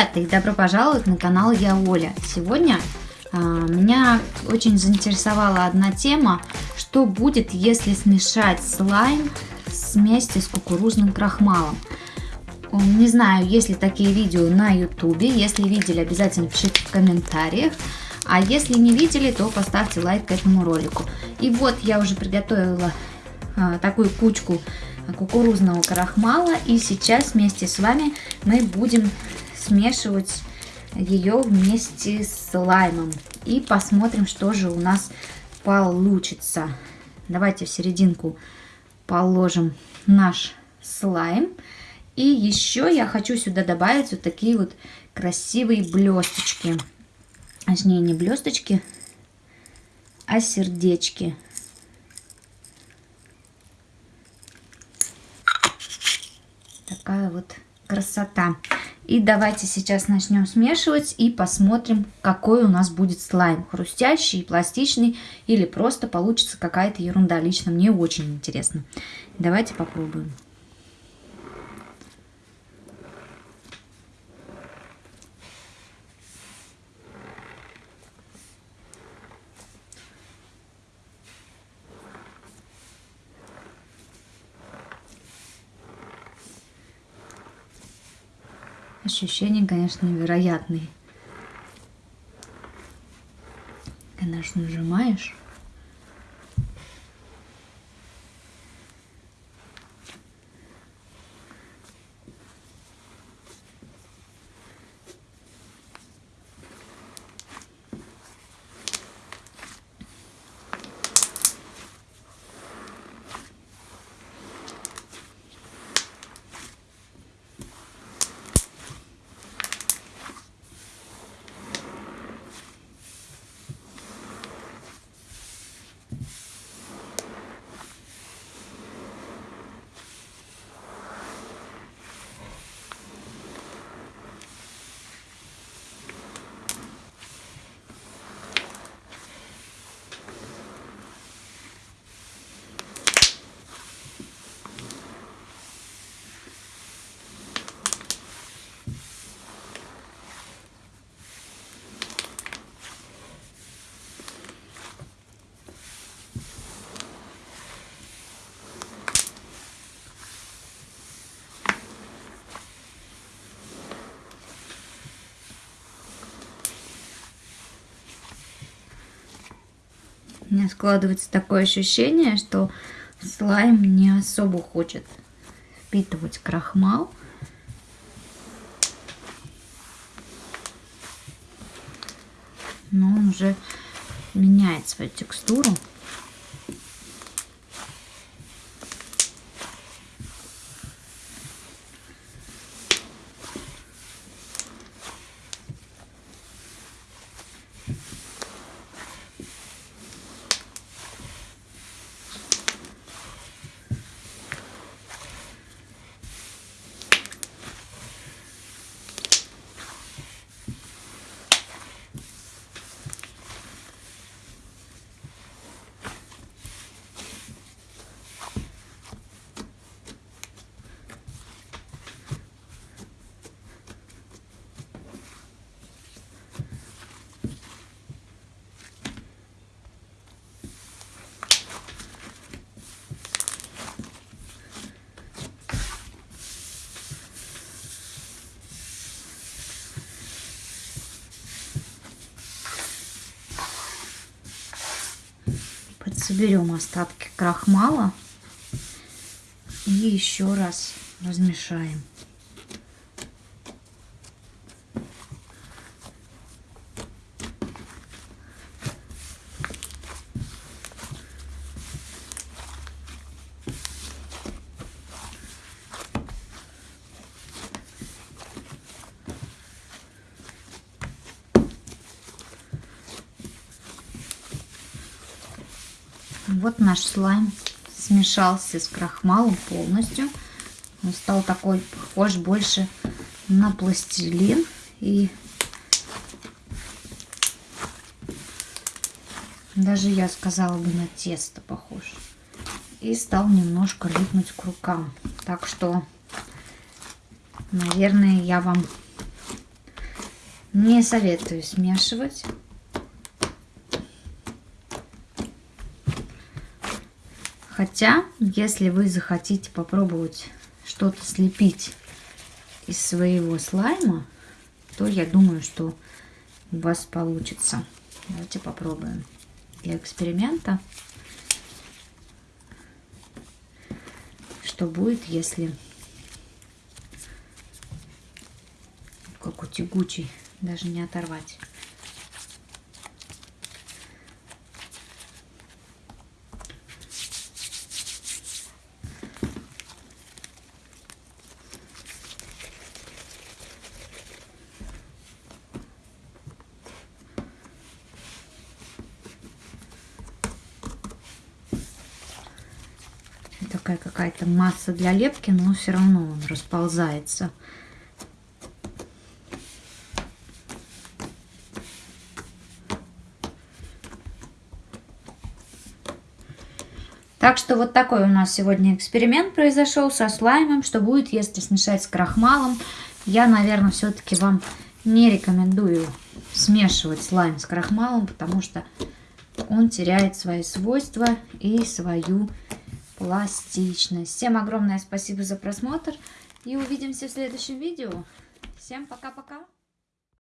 ребята, и добро пожаловать на канал Я Оля. Сегодня а, меня очень заинтересовала одна тема, что будет, если смешать слайм вместе с кукурузным крахмалом. Не знаю, есть ли такие видео на ютубе, если видели, обязательно пишите в комментариях. А если не видели, то поставьте лайк к этому ролику. И вот я уже приготовила а, такую кучку кукурузного крахмала. И сейчас вместе с вами мы будем смешивать ее вместе с лаймом. И посмотрим, что же у нас получится. Давайте в серединку положим наш слайм. И еще я хочу сюда добавить вот такие вот красивые блесточки. Точнее, не блесточки, а сердечки. Такая вот красота. И давайте сейчас начнем смешивать и посмотрим, какой у нас будет слайм. Хрустящий, пластичный или просто получится какая-то ерунда. Лично мне очень интересно. Давайте попробуем. Ощущения, конечно, невероятные. Конечно, нажимаешь. У меня складывается такое ощущение, что слайм не особо хочет впитывать крахмал. Но он уже меняет свою текстуру. Соберем остатки крахмала и еще раз размешаем. Вот наш слайм смешался с крахмалом полностью. Он стал такой похож больше на пластилин. И даже я сказала бы на тесто похож. И стал немножко липнуть к рукам. Так что, наверное, я вам Не советую смешивать. Хотя, если вы захотите попробовать что-то слепить из своего слайма, то я думаю, что у вас получится. Давайте попробуем для эксперимента. Что будет, если как у тягучий, даже не оторвать. Такая какая-то масса для лепки, но все равно он расползается. Так что вот такой у нас сегодня эксперимент произошел со слаймом. Что будет, если смешать с крахмалом. Я, наверное, все-таки вам не рекомендую смешивать слайм с крахмалом, потому что он теряет свои свойства и свою пластичность. Всем огромное спасибо за просмотр и увидимся в следующем видео. Всем пока-пока!